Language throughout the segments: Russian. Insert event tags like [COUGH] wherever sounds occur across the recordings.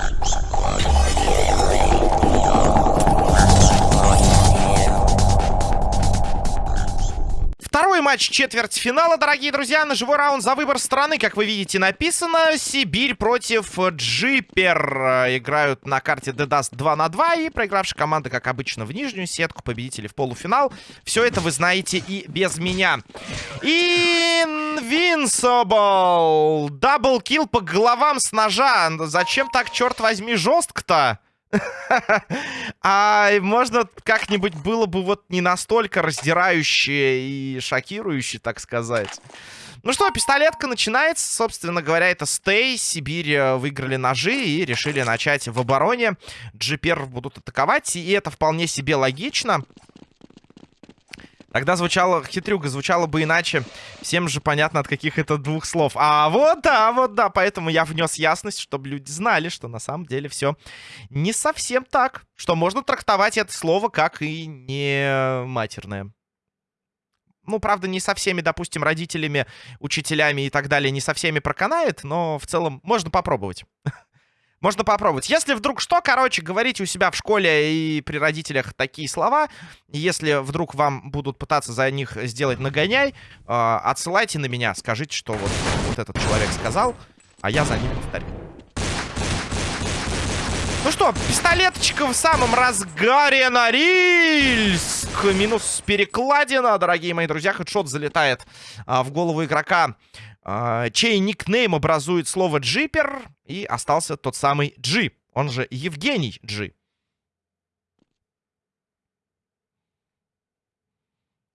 Thank you. Матч четвертьфинала, дорогие друзья. На живой раунд за выбор страны, как вы видите, написано. Сибирь против Джипер. Играют на карте Dedas 2 на 2. И проигравшая команда, как обычно, в нижнюю сетку. Победители в полуфинал. Все это вы знаете и без меня. Invincible. Даблкил по головам с ножа. Зачем так, черт возьми, жестко-то? [LAUGHS] А можно как-нибудь было бы вот не настолько раздирающее и шокирующее, так сказать. Ну что, пистолетка начинается. Собственно говоря, это Стей. Сибирь э, выиграли ножи и решили начать в обороне. Джипер будут атаковать, и это вполне себе логично. Тогда звучало, хитрюга звучало бы иначе. Всем же понятно, от каких это двух слов. А вот да, вот да, поэтому я внес ясность, чтобы люди знали, что на самом деле все не совсем так. Что можно трактовать это слово как и не матерное. Ну, правда, не со всеми, допустим, родителями, учителями и так далее, не со всеми проканает, но в целом можно попробовать. [LAUGHS] Можно попробовать. Если вдруг что, короче, говорите у себя в школе и при родителях такие слова. Если вдруг вам будут пытаться за них сделать нагоняй, э, отсылайте на меня. Скажите, что вот, вот этот человек сказал, а я за ним повторю. Ну что, пистолеточка в самом разгаре на Рильск. Минус перекладина, дорогие мои друзья. Хедшот залетает а, в голову игрока чей никнейм образует слово «джипер», и остался тот самый Джи, он же Евгений Джи.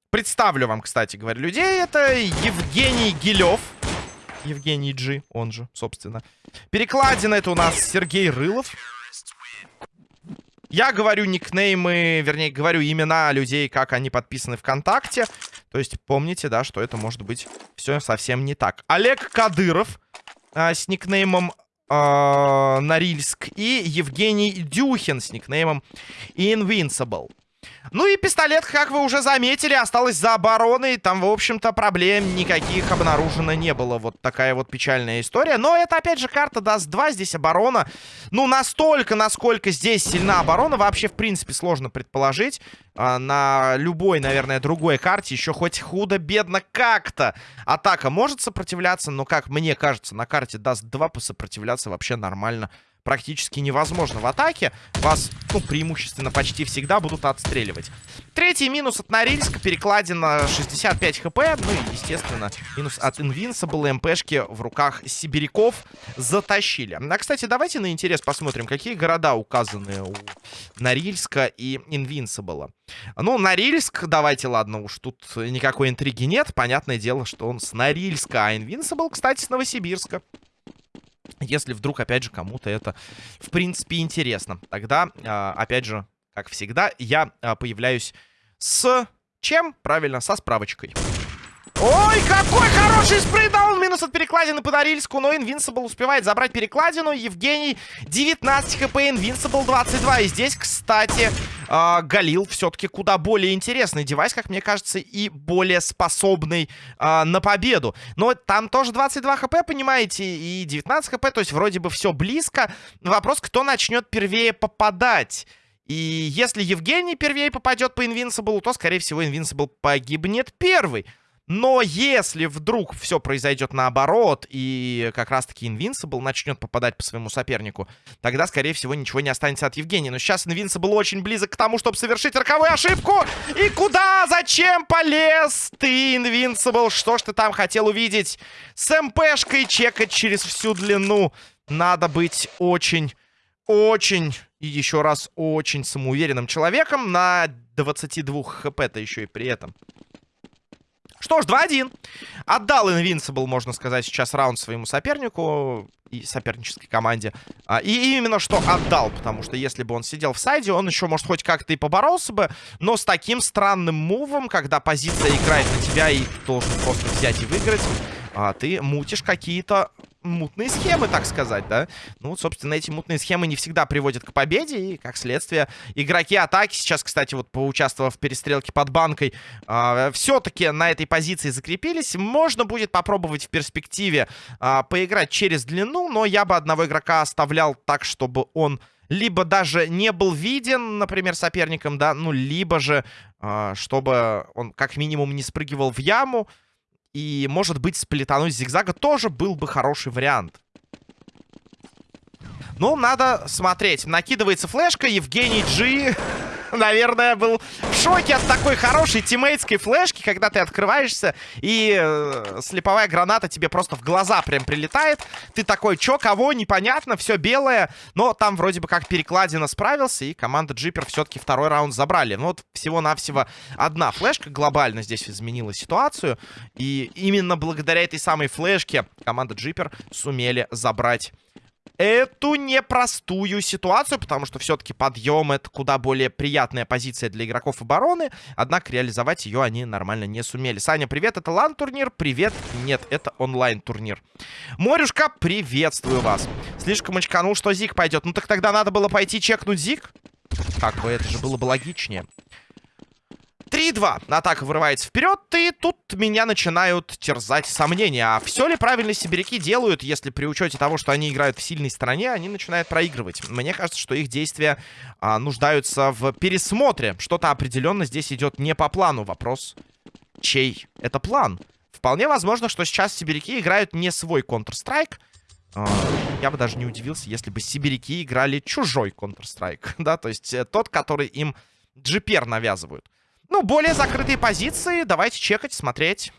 Представлю вам, кстати говоря, людей. Это Евгений Гилев. Евгений Джи, он же, собственно. Перекладина это у нас Сергей Рылов. Я говорю никнеймы, вернее, говорю имена людей, как они подписаны ВКонтакте. То есть помните, да, что это может быть все совсем не так. Олег Кадыров э, с никнеймом э, Норильск и Евгений Дюхин с никнеймом Invincible. Ну и пистолет, как вы уже заметили, осталось за обороной. Там, в общем-то, проблем никаких обнаружено не было. Вот такая вот печальная история. Но это, опять же, карта даст 2. Здесь оборона. Ну, настолько, насколько здесь сильна оборона, вообще, в принципе, сложно предположить. А, на любой, наверное, другой карте еще хоть худо-бедно как-то атака может сопротивляться. Но, как мне кажется, на карте даст 2 посопротивляться вообще нормально практически невозможно в атаке. Вас, ну, преимущественно почти всегда будут отстреливать. Третий минус от Норильска. Перекладина 65 хп. Ну и, естественно, минус от Invincible. МПшки в руках сибиряков затащили. А, кстати, давайте на интерес посмотрим, какие города указаны у Норильска и Invincible. Ну, Норильск, давайте, ладно, уж тут никакой интриги нет. Понятное дело, что он с Норильска, а Invincible, кстати, с Новосибирска. Если вдруг, опять же, кому-то это, в принципе, интересно. Тогда, а, опять же, как всегда, я а, появляюсь с чем? Правильно, со справочкой. Ой, какой хороший спрейдаун! Минус от перекладины по Норильску, но Invincible успевает забрать перекладину. Евгений 19 хп, Invincible 22. И здесь, кстати, э, Галил все-таки куда более интересный девайс, как мне кажется, и более способный э, на победу. Но там тоже 22 хп, понимаете, и 19 хп, то есть вроде бы все близко. Вопрос, кто начнет первее попадать. И если Евгений первее попадет по Invincible, то, скорее всего, Invincible погибнет первый. Но если вдруг все произойдет наоборот, и как раз-таки Invincible начнет попадать по своему сопернику, тогда, скорее всего, ничего не останется от Евгения. Но сейчас Invincible очень близок к тому, чтобы совершить роковую ошибку. И куда? Зачем полез ты, Invincible? Что ж ты там хотел увидеть? С МПшкой чекать через всю длину. Надо быть очень, очень и еще раз очень самоуверенным человеком на 22 хп-то еще и при этом. Что ж, 2-1. Отдал Invincible, можно сказать, сейчас раунд своему сопернику и сопернической команде. А, и именно что отдал, потому что если бы он сидел в сайде, он еще, может, хоть как-то и поборолся бы, но с таким странным мувом, когда позиция играет на тебя и должен просто взять и выиграть, а, ты мутишь какие-то мутные схемы, так сказать, да. Ну, собственно, эти мутные схемы не всегда приводят к победе, и, как следствие, игроки атаки сейчас, кстати, вот поучаствовав в перестрелке под банкой, э, все-таки на этой позиции закрепились. Можно будет попробовать в перспективе э, поиграть через длину, но я бы одного игрока оставлял так, чтобы он либо даже не был виден, например, соперником, да, ну, либо же, э, чтобы он как минимум не спрыгивал в яму, и, может быть, сплетануть зигзага тоже был бы хороший вариант. Ну, надо смотреть. Накидывается флешка. Евгений Джи [LAUGHS] наверное, был в шоке от такой хорошей тиммейтской флешки, когда ты открываешься, и э, слеповая граната тебе просто в глаза прям прилетает. Ты такой, чё, кого, непонятно, все белое. Но там вроде бы как перекладина справился, и команда Джипер все-таки второй раунд забрали. Ну вот всего-навсего одна флешка глобально здесь изменила ситуацию. И именно благодаря этой самой флешке команда Джипер сумели забрать эту непростую ситуацию, потому что все-таки подъем это куда более приятная позиция для игроков обороны, однако реализовать ее они нормально не сумели. Саня, привет, это лан-турнир? Привет, нет, это онлайн-турнир. Морюшка, приветствую вас. Слишком очканул, что Зик пойдет. Ну так тогда надо было пойти чекнуть Зик. Как бы, это же было бы логичнее. 3-2. Атака вырывается вперед, и тут меня начинают терзать сомнения. А все ли правильно сибиряки делают, если при учете того, что они играют в сильной стороне, они начинают проигрывать? Мне кажется, что их действия а, нуждаются в пересмотре. Что-то определенно здесь идет не по плану. Вопрос, чей это план? Вполне возможно, что сейчас сибиряки играют не свой Counter-Strike. А, я бы даже не удивился, если бы сибиряки играли чужой Counter-Strike. [LAUGHS] да, то есть э, тот, который им GPR навязывают. Ну, более закрытые позиции. Давайте чекать, смотреть.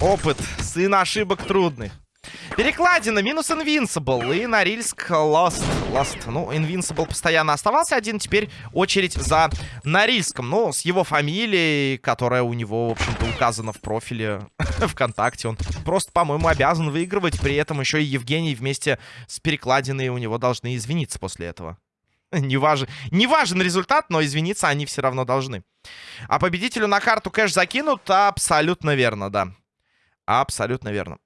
Опыт. Сын ошибок трудных. Перекладина, минус Invincible. И Норильск Lost. Lost. Ну, Invincible постоянно оставался один. Теперь очередь за Норильском. Ну, с его фамилией, которая у него, в общем-то, указана в профиле [LAUGHS] ВКонтакте. Он просто, по-моему, обязан выигрывать. При этом еще и Евгений вместе с Перекладиной у него должны извиниться после этого. [LAUGHS] Не важен, не важен результат, но извиниться они все равно должны. А победителю на карту кэш закинут? Абсолютно верно, да. Абсолютно верно.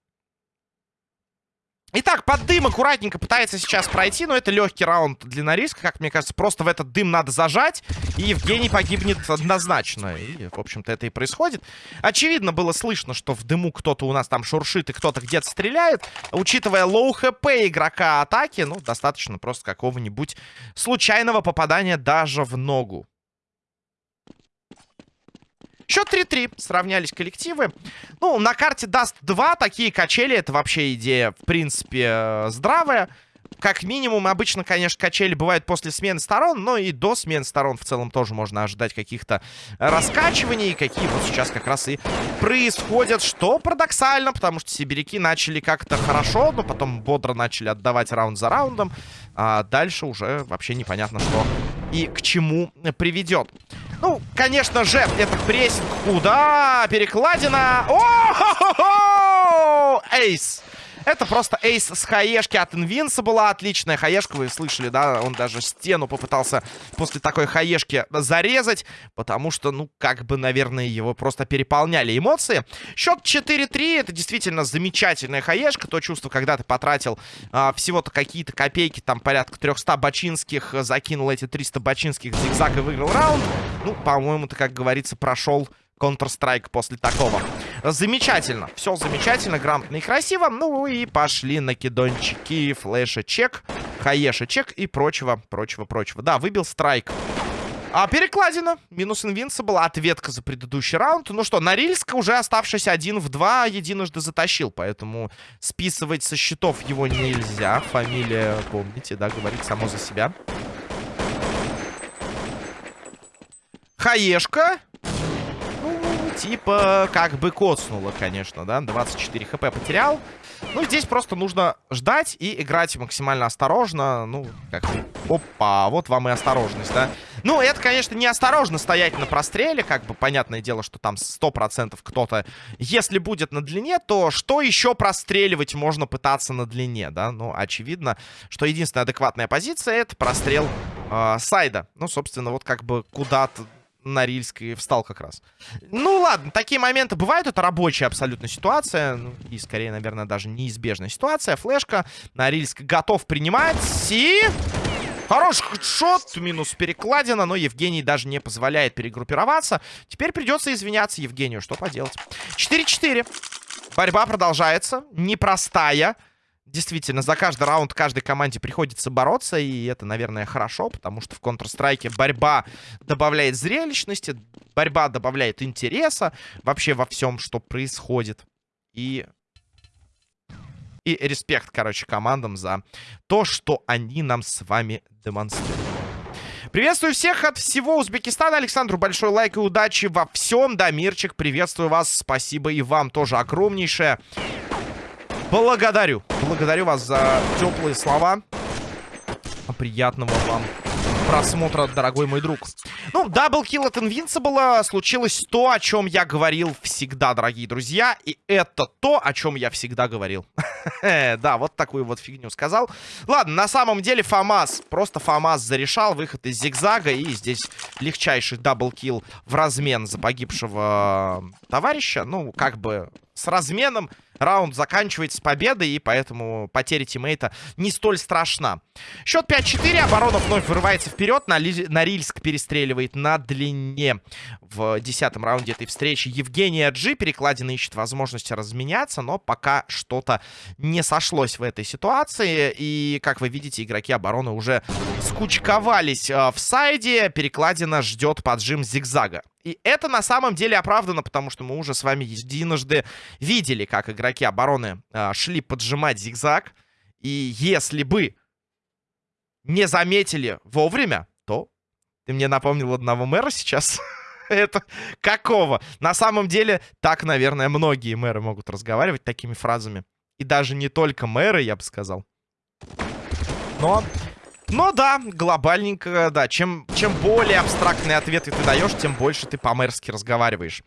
Итак, под дым аккуратненько пытается сейчас пройти, но это легкий раунд для Норильска, как мне кажется. Просто в этот дым надо зажать, и Евгений погибнет однозначно. И, в общем-то, это и происходит. Очевидно было слышно, что в дыму кто-то у нас там шуршит и кто-то где-то стреляет. Учитывая low HP игрока атаки, ну, достаточно просто какого-нибудь случайного попадания даже в ногу. Счет 3-3. Сравнялись коллективы. Ну, на карте даст 2. Такие качели. Это вообще идея, в принципе, э, здравая. Как минимум, обычно, конечно, качели бывают после смены сторон, но и до смены сторон в целом тоже можно ожидать каких-то раскачиваний, какие вот сейчас как раз и происходят, что парадоксально, потому что сибиряки начали как-то хорошо, но потом бодро начали отдавать раунд за раундом, а дальше уже вообще непонятно, что и к чему приведет. Ну, конечно же, это прессинг. Куда? Перекладина. О! Эйс. Это просто эйс с хаешки от была отличная. Хаешка, вы слышали, да? Он даже стену попытался после такой хаешки зарезать. Потому что, ну, как бы, наверное, его просто переполняли эмоции. Счет 4-3. Это действительно замечательная хаешка. То чувство, когда ты потратил а, всего-то какие-то копейки, там порядка 300 бачинских, закинул эти 300 бачинских зигзаг и выиграл раунд. Ну, по-моему, ты, как говорится, прошел Counter-Strike после такого. Замечательно. Все замечательно, грамотно и красиво. Ну и пошли накидончики, флеша чек, хаеша чек и прочего, прочего, прочего. Да, выбил страйк. А перекладина. Минус инвинсибл. Ответка за предыдущий раунд. Ну что, Норильск уже оставшись один в два единожды затащил. Поэтому списывать со счетов его нельзя. Фамилия, помните, да, говорит само за себя. Хаешка типа как бы коцнуло, конечно, да. 24 хп потерял. Ну, здесь просто нужно ждать и играть максимально осторожно. Ну, как... Опа, вот вам и осторожность, да. Ну, это, конечно, не осторожно стоять на простреле. Как бы, понятное дело, что там 100% кто-то... Если будет на длине, то что еще простреливать можно пытаться на длине, да? Ну, очевидно, что единственная адекватная позиция — это прострел э, сайда. Ну, собственно, вот как бы куда-то Норильск и встал как раз. Ну ладно, такие моменты бывают. Это рабочая абсолютно ситуация. Ну, и скорее, наверное, даже неизбежная ситуация. Флешка. Норильск готов принимать. И... Хороший шот, минус перекладина, но Евгений даже не позволяет перегруппироваться. Теперь придется извиняться Евгению, что поделать. 4-4. Борьба продолжается, непростая. Действительно, за каждый раунд каждой команде приходится бороться, и это, наверное, хорошо, потому что в Counter-Strike борьба добавляет зрелищности, борьба добавляет интереса вообще во всем, что происходит. И... И респект, короче, командам за то, что они нам с вами демонстрируют. Приветствую всех от всего Узбекистана. Александру большой лайк и удачи во всем. Дамирчик, приветствую вас. Спасибо и вам тоже огромнейшее. Благодарю. Благодарю вас за теплые слова. Приятного вам просмотра, дорогой мой друг. Ну, double kill от Invincible случилось то, о чем я говорил всегда, дорогие друзья. И это то, о чем я всегда говорил. [LAUGHS] да, вот такую вот фигню сказал. Ладно, на самом деле ФАМАС, просто ФАМАС зарешал выход из зигзага. И здесь легчайший double kill в размен за погибшего товарища. Ну, как бы с разменом раунд заканчивается победой, и поэтому потеря тиммейта не столь страшна. Счет 5-4, оборона вновь вырывается вперед, Норильск перестреливает на длине в десятом раунде этой встречи. Евгений Джи, перекладина ищет возможности разменяться, но пока что-то не сошлось в этой ситуации, и, как вы видите, игроки обороны уже скучковались э, в сайде, перекладина ждет поджим зигзага. И это на самом деле оправдано, потому что мы уже с вами единожды видели, как игроки обороны э, шли поджимать зигзаг. И если бы не заметили вовремя, то ты мне напомнил одного мэра сейчас. [LAUGHS] это какого? На самом деле, так, наверное, многие мэры могут разговаривать такими фразами. И даже не только мэры, я бы сказал. Но но да, глобальненько, да. Чем, чем более абстрактные ответы ты даешь, тем больше ты по-мэрски разговариваешь.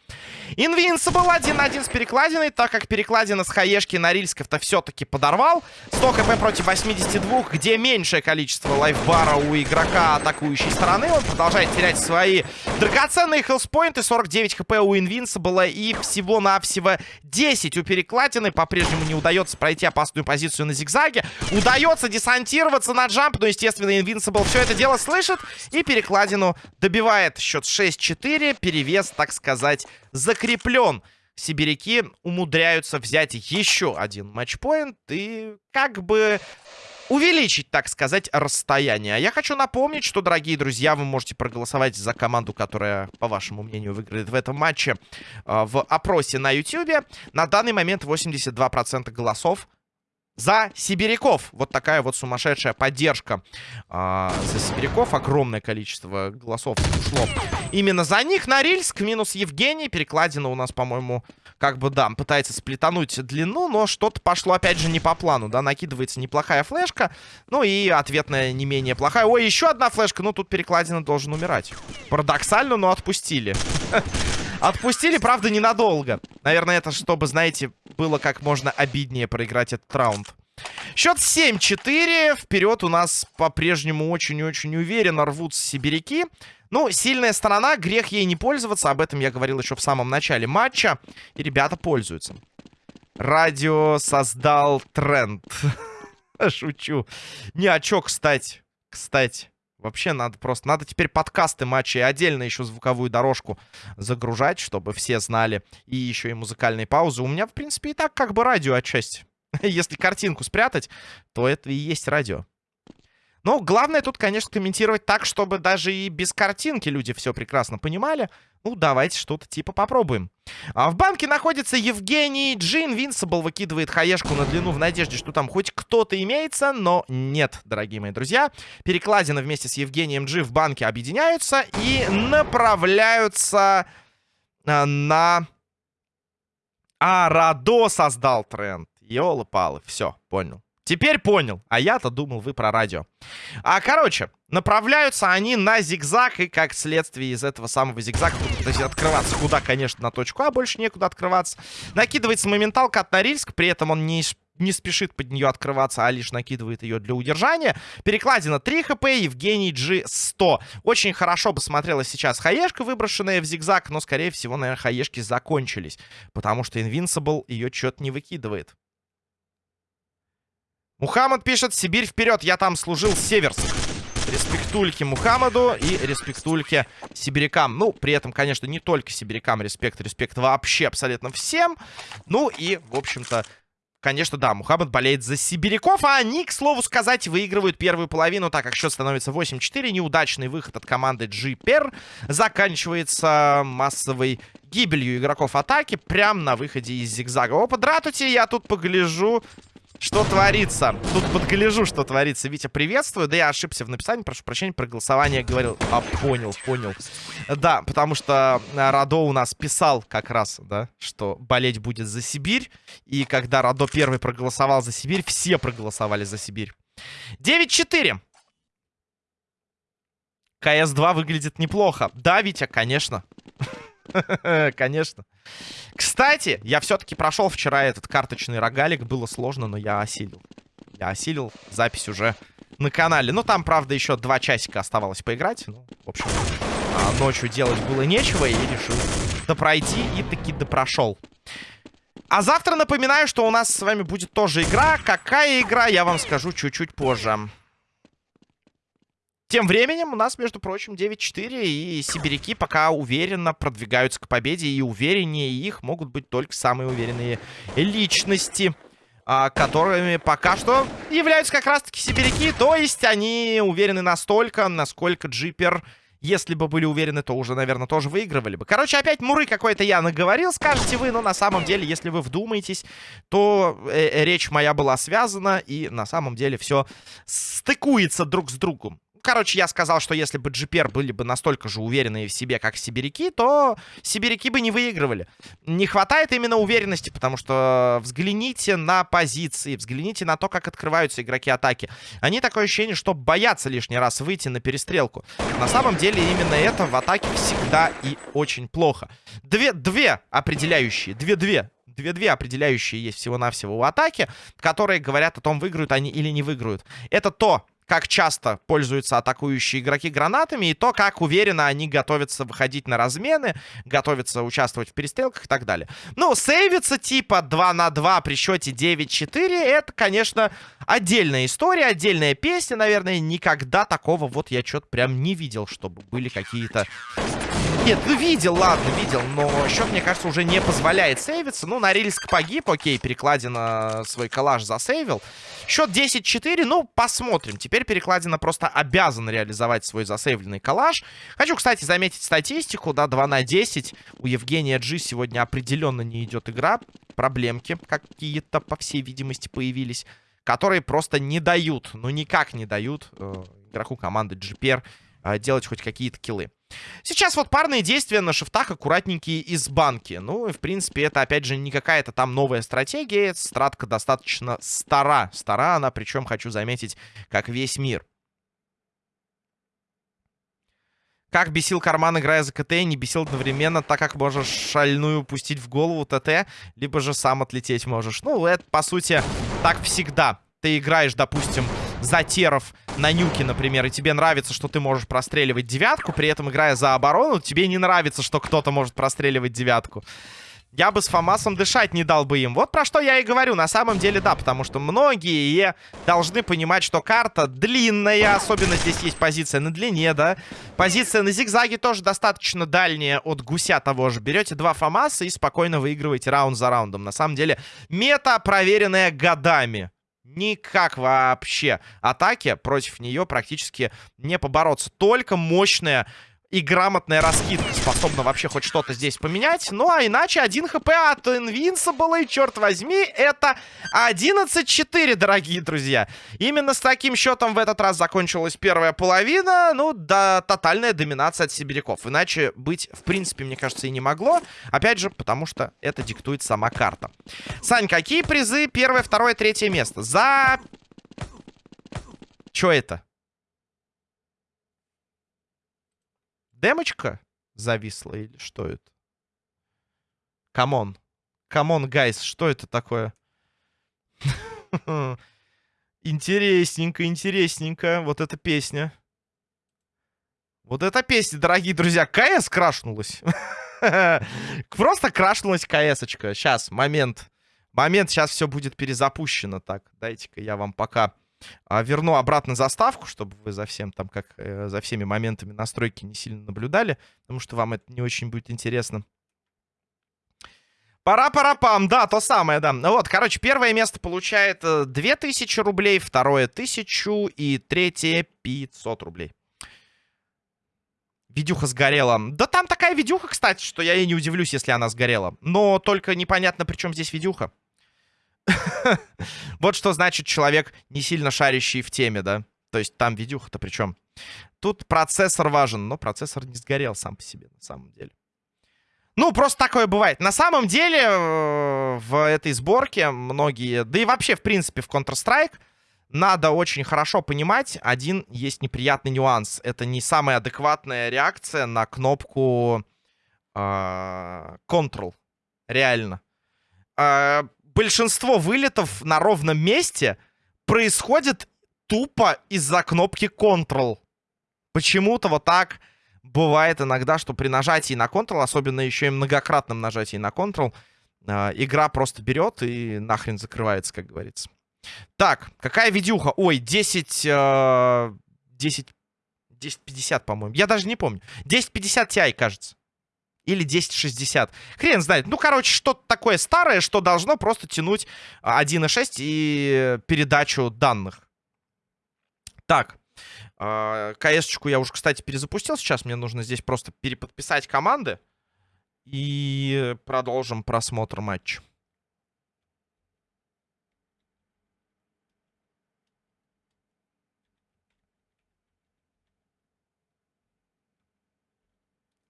Invincible 1-1 с перекладиной, так как перекладина с хаешки Норильсков-то все-таки подорвал. 100 хп против 82, где меньшее количество лайфбара у игрока атакующей стороны. Он продолжает терять свои драгоценные хелспоинты. 49 хп у Invincible и всего-навсего 10 у перекладины. По-прежнему не удается пройти опасную позицию на зигзаге. Удается десантироваться на джамп, но, естественно, естественно, Invincible все это дело слышит и перекладину добивает. Счет 6-4, перевес, так сказать, закреплен. Сибиряки умудряются взять еще один матчпоинт и как бы увеличить, так сказать, расстояние. А я хочу напомнить, что, дорогие друзья, вы можете проголосовать за команду, которая, по вашему мнению, выиграет в этом матче э, в опросе на YouTube. На данный момент 82% голосов за сибиряков. Вот такая вот сумасшедшая поддержка э, за сибиряков. Огромное количество голосов ушло именно за них. Норильск минус Евгений. Перекладина у нас, по-моему, как бы, да, пытается сплетануть длину, но что-то пошло, опять же, не по плану, да. Накидывается неплохая флешка, ну и ответная не менее плохая. Ой, еще одна флешка, ну тут перекладина должен умирать. Парадоксально, но отпустили. [LAUGHS] Отпустили, правда, ненадолго. Наверное, это чтобы, знаете, было как можно обиднее проиграть этот раунд. Счет 7-4. Вперед у нас по-прежнему очень-очень уверенно рвутся сибиряки. Ну, сильная сторона, грех ей не пользоваться. Об этом я говорил еще в самом начале матча. И ребята пользуются. Радио создал тренд. [LAUGHS] Шучу. Не, а чё, кстати? Кстати. Вообще надо просто... Надо теперь подкасты матчей отдельно еще звуковую дорожку загружать, чтобы все знали. И еще и музыкальные паузы. У меня, в принципе, и так как бы радио отчасти. [LAUGHS] Если картинку спрятать, то это и есть радио. Но главное тут, конечно, комментировать так, чтобы даже и без картинки люди все прекрасно понимали. Ну, давайте что-то типа попробуем. А в банке находится Евгений Джин. Винсабл выкидывает хаешку на длину в надежде, что там хоть кто-то имеется. Но нет, дорогие мои друзья. Перекладина вместе с Евгением Джи в банке объединяются и направляются а, на... А, Радо создал тренд. Ёлы-палы, все, понял. Теперь понял. А я-то думал, вы про радио. А, короче, направляются они на зигзаг. И как следствие из этого самого зигзага будут открываться куда, конечно, на точку А. Больше некуда открываться. Накидывается моменталка от Норильск. При этом он не, не спешит под нее открываться, а лишь накидывает ее для удержания. Перекладина 3 хп, Евгений G 100. Очень хорошо бы смотрелась сейчас хаешка, выброшенная в зигзаг, но, скорее всего, наверное, хаешки закончились, потому что Invincible ее что-то не выкидывает. Мухаммад пишет, Сибирь вперед, я там служил северск. Респектульки Мухаммаду и респектульки сибирякам. Ну, при этом, конечно, не только сибирякам респект, респект вообще абсолютно всем. Ну и, в общем-то, Конечно, да, Мухаммад болеет за сибиряков, а они, к слову сказать, выигрывают первую половину, так как счет становится 8-4. Неудачный выход от команды GPR заканчивается массовой гибелью игроков атаки прямо на выходе из зигзага. Опа, дратути, я тут погляжу. Что творится? Тут подгляжу, что творится. Витя, приветствую. Да я ошибся в написании, прошу прощения, про голосование говорил. А, понял, понял. Да, потому что Радо у нас писал как раз, да, что болеть будет за Сибирь. И когда Радо первый проголосовал за Сибирь, все проголосовали за Сибирь. 9-4. КС-2 выглядит неплохо. Да, Витя, конечно. [LAUGHS] Конечно. Кстати, я все-таки прошел вчера этот карточный рогалик. Было сложно, но я осилил. Я осилил. Запись уже на канале. Ну, там, правда, еще два часика оставалось поиграть. Ну, в общем, а ночью делать было нечего. И решил допройти. И таки допрошел. А завтра напоминаю, что у нас с вами будет тоже игра. Какая игра, я вам скажу чуть-чуть позже. Тем временем у нас, между прочим, 9-4, и сибиряки пока уверенно продвигаются к победе, и увереннее их могут быть только самые уверенные личности, а, которыми пока что являются как раз-таки сибиряки, то есть они уверены настолько, насколько джипер... Если бы были уверены, то уже, наверное, тоже выигрывали бы. Короче, опять муры какой-то я наговорил, скажете вы. Но на самом деле, если вы вдумаетесь, то э, речь моя была связана. И на самом деле все стыкуется друг с другом. Короче, я сказал, что если бы GPR были бы настолько же уверенные в себе, как сибиряки, то сибиряки бы не выигрывали. Не хватает именно уверенности, потому что взгляните на позиции, взгляните на то, как открываются игроки атаки. Они такое ощущение, что боятся лишний раз выйти на перестрелку. На самом деле именно это в атаке всегда и очень плохо. Две, две определяющие, две-две две-две определяющие есть всего-навсего у атаки, которые говорят о том, выиграют они или не выиграют. Это то, как часто пользуются атакующие игроки гранатами, и то, как уверенно они готовятся выходить на размены, готовятся участвовать в перестрелках и так далее. Ну, сейвиться типа 2 на 2 при счете 9-4, это, конечно, отдельная история, отдельная песня, наверное. Никогда такого вот я что-то прям не видел, чтобы были какие-то нет, ну видел, ладно, видел, но счет, мне кажется, уже не позволяет сейвиться. Ну, Норильск погиб, окей, перекладина свой коллаж засейвил. Счет 10-4, ну, посмотрим. Теперь перекладина просто обязан реализовать свой засейвленный коллаж. Хочу, кстати, заметить статистику, да, 2 на 10. У Евгения Джи сегодня определенно не идет игра. Проблемки какие-то, по всей видимости, появились, которые просто не дают, ну, никак не дают э, игроку команды GPR э, делать хоть какие-то киллы. Сейчас вот парные действия на шифтах аккуратненькие из банки. Ну, в принципе, это, опять же, не какая-то там новая стратегия. Стратка достаточно стара. Стара она, причем, хочу заметить, как весь мир. Как бесил карман, играя за КТ, не бесил одновременно, так как можешь шальную пустить в голову ТТ, либо же сам отлететь можешь. Ну, это, по сути, так всегда. Ты играешь, допустим, за теров на нюке, например, и тебе нравится, что ты можешь простреливать девятку, при этом играя за оборону, тебе не нравится, что кто-то может простреливать девятку. Я бы с Фомасом дышать не дал бы им. Вот про что я и говорю. На самом деле, да, потому что многие должны понимать, что карта длинная. Особенно здесь есть позиция на длине, да. Позиция на зигзаге тоже достаточно дальняя от гуся того же. Берете два Фомаса и спокойно выигрываете раунд за раундом. На самом деле, мета, проверенная годами. Никак вообще. Атаки против нее практически не побороться. Только мощная и грамотная раскидка способна вообще хоть что-то здесь поменять. Ну, а иначе 1 хп от Invincible, и, черт возьми, это 11-4, дорогие друзья. Именно с таким счетом в этот раз закончилась первая половина. Ну, да, тотальная доминация от сибиряков. Иначе быть, в принципе, мне кажется, и не могло. Опять же, потому что это диктует сама карта. Сань, какие призы? Первое, второе, третье место. За... Чё это? Демочка зависла или что это? Come on. Come on, guys, что это такое? [LAUGHS] Интересненько, интересненько. Вот эта песня. Вот эта песня, дорогие друзья. КС крашнулась. [LAUGHS] Просто крашнулась КС-очка. Сейчас, момент. Момент, сейчас все будет перезапущено. Так, дайте-ка я вам пока верну обратно заставку, чтобы вы за всем там, как э, за всеми моментами настройки не сильно наблюдали, потому что вам это не очень будет интересно. Пара-пара-пам, да, то самое, да. Вот, короче, первое место получает 2000 э, рублей, второе 1000 и третье 500 рублей. Видюха сгорела. Да там такая видюха, кстати, что я и не удивлюсь, если она сгорела. Но только непонятно, при чем здесь видюха. [LAUGHS] Вот что значит человек, не сильно шарящий в теме, да? То есть там видюха-то при чем? Тут процессор важен, но процессор не сгорел сам по себе, на самом деле. Ну, просто такое бывает. На самом деле, э, в этой сборке многие... Да и вообще, в принципе, в Counter-Strike надо очень хорошо понимать, один есть неприятный нюанс. Это не самая адекватная реакция на кнопку э, Control. Реально. Э, большинство вылетов на ровном месте происходит тупо из-за кнопки Control. Почему-то вот так бывает иногда, что при нажатии на Control, особенно еще и многократном нажатии на Control, э, игра просто берет и нахрен закрывается, как говорится. Так, какая видюха? Ой, 10... Э, 10... 1050, по-моему. Я даже не помню. 1050 Ti, кажется. Или 1060. Хрен знает. Ну, короче, что-то такое старое, что должно просто тянуть 1.6 и передачу данных. Так. Э, КС-чку я уже, кстати, перезапустил сейчас. Мне нужно здесь просто переподписать команды. И продолжим просмотр матча.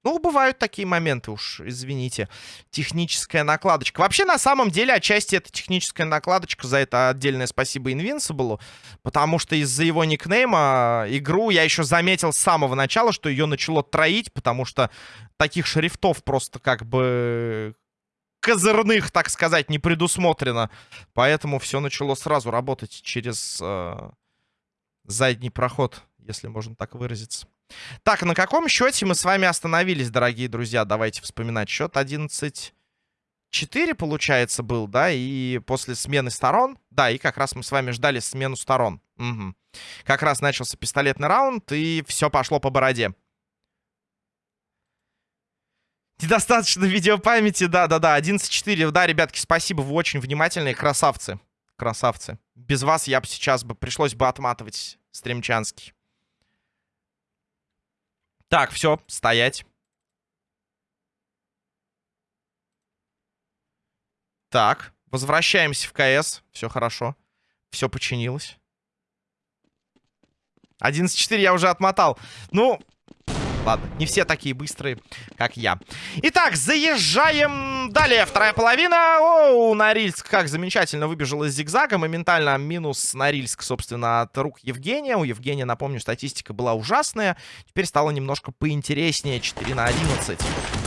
Ну, бывают такие моменты уж, извините. Техническая накладочка. Вообще, на самом деле, отчасти это техническая накладочка. За это отдельное спасибо Invincible. Потому что из-за его никнейма игру я еще заметил с самого начала, что ее начало троить. Потому что таких шрифтов просто как бы козырных, так сказать, не предусмотрено. Поэтому все начало сразу работать через э, задний проход, если можно так выразиться. Так, на каком счете мы с вами остановились, дорогие друзья? Давайте вспоминать. Счет 11... 4, получается, был, да, и после смены сторон, да, и как раз мы с вами ждали смену сторон. Угу. Как раз начался пистолетный раунд, и все пошло по бороде. Недостаточно видеопамяти, да-да-да, 11-4. Да, ребятки, спасибо, вы очень внимательные, красавцы. Красавцы. Без вас я бы сейчас бы, пришлось бы отматывать стримчанский. Так, все, стоять. Так, возвращаемся в КС. Все хорошо. Все починилось. 11-4 я уже отмотал. Ну, Ладно, не все такие быстрые, как я. Итак, заезжаем далее. Вторая половина. О, Норильск как замечательно выбежал из зигзага. Моментально минус Норильск, собственно, от рук Евгения. У Евгения, напомню, статистика была ужасная. Теперь стало немножко поинтереснее. 4 на 11.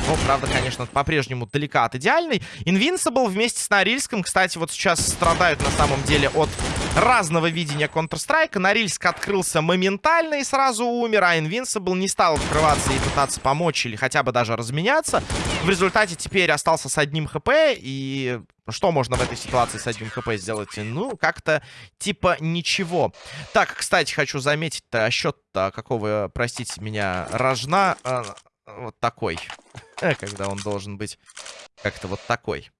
Но, правда, конечно, по-прежнему далека от идеальной. Invincible вместе с Норильском, кстати, вот сейчас страдают на самом деле от разного видения Counter-Strike. Норильск открылся моментально и сразу умер, а Invincible не стал открываться и пытаться помочь или хотя бы даже разменяться. В результате теперь остался с одним хп, и что можно в этой ситуации с одним хп сделать? Ну, как-то типа ничего. Так, кстати, хочу заметить, -то, счет-то какого, простите меня, рожна э, вот такой. [LAUGHS] Когда он должен быть как-то вот такой.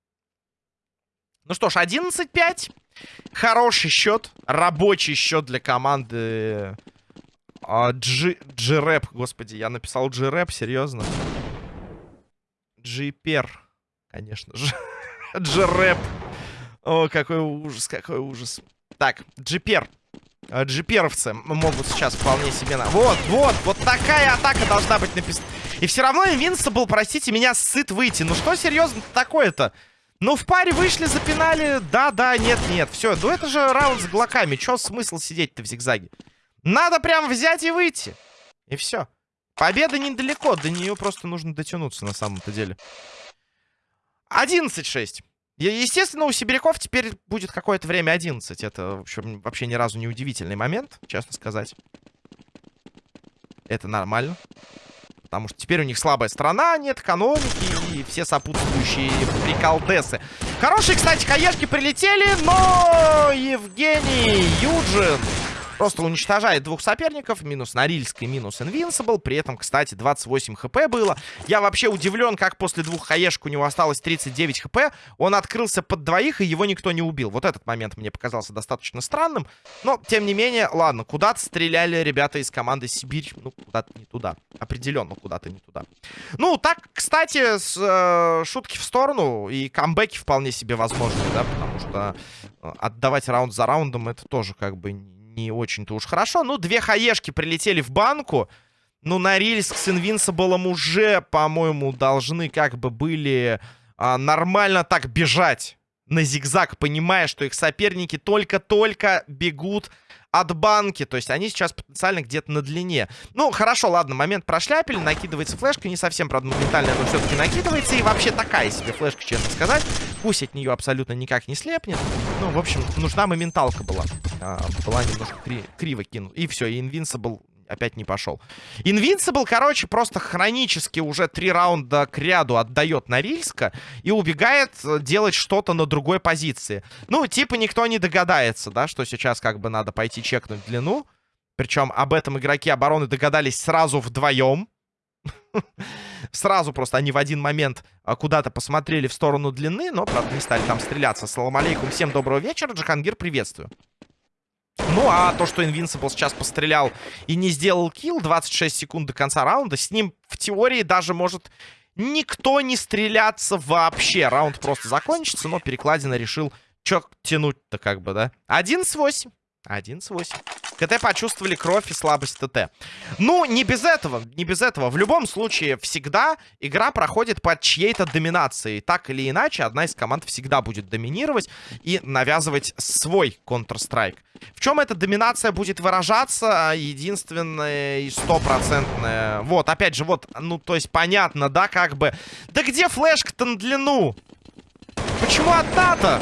Ну что ж, 11-5. Хороший счет. Рабочий счет для команды а, G-Rap. Господи, я написал G-Rap, серьезно. G-Пер, конечно же. [LAUGHS] G-Rap. О, какой ужас, какой ужас. Так. А, джиперовцы могут сейчас вполне себе... На... Вот, вот, вот такая атака должна быть написана. И все равно Invincible, простите меня, сыт выйти. Ну что серьезно такое-то? Ну, в паре вышли, запинали. Да, да, нет, нет. Все, ну это же раунд с глоками. Че смысл сидеть-то в зигзаге? Надо прям взять и выйти. И все. Победа недалеко. До нее просто нужно дотянуться на самом-то деле. 11-6. Естественно, у сибиряков теперь будет какое-то время 11. Это, в общем, вообще ни разу не удивительный момент, честно сказать. Это нормально. Потому что теперь у них слабая страна, нет экономики и все сопутствующие приколдесы. Хорошие, кстати, хаешки прилетели, но Евгений Юджин Просто уничтожает двух соперников. Минус Норильск и минус Invincible. При этом, кстати, 28 хп было. Я вообще удивлен, как после двух хаешек у него осталось 39 хп. Он открылся под двоих, и его никто не убил. Вот этот момент мне показался достаточно странным. Но, тем не менее, ладно, куда-то стреляли ребята из команды Сибирь. Ну, куда-то не туда. Определенно куда-то не туда. Ну, так, кстати, с, э, шутки в сторону. И камбэки вполне себе возможны, да, потому что э, отдавать раунд за раундом это тоже как бы не очень-то уж хорошо. Ну, две хаешки прилетели в банку. Ну, Норильск с Инвинсиблом уже, по-моему, должны как бы были а, нормально так бежать на зигзаг, понимая, что их соперники только-только бегут от банки. То есть они сейчас потенциально где-то на длине. Ну, хорошо, ладно, момент прошляпили. Накидывается флешка. Не совсем, правда, моментально, но все-таки накидывается. И вообще такая себе флешка, честно сказать. Пусть от нее абсолютно никак не слепнет. Ну, в общем, нужна моменталка была. А, была немножко кри криво кинута. И все, и Invincible опять не пошел. Invincible, короче, просто хронически уже три раунда к ряду отдает Норильска и убегает э, делать что-то на другой позиции. Ну, типа никто не догадается, да, что сейчас как бы надо пойти чекнуть длину. Причем об этом игроки обороны догадались сразу вдвоем. [LAUGHS] Сразу просто они в один момент а, куда-то посмотрели в сторону длины, но, правда, не стали там стреляться. Салам алейкум, всем доброго вечера. Джахангир, приветствую. Ну, а то, что Invincible сейчас пострелял и не сделал килл 26 секунд до конца раунда, с ним в теории даже может никто не стреляться вообще. Раунд просто закончится, но Перекладина решил, чё тянуть-то как бы, да? 11-8. 11-8. КТ почувствовали кровь и слабость ТТ. Ну, не без этого, не без этого. В любом случае, всегда игра проходит под чьей-то доминацией. Так или иначе, одна из команд всегда будет доминировать и навязывать свой Counter-Strike. В чем эта доминация будет выражаться? Единственное и стопроцентное. Вот, опять же, вот, ну, то есть понятно, да, как бы. Да где флешка-то на длину? Почему одна-то?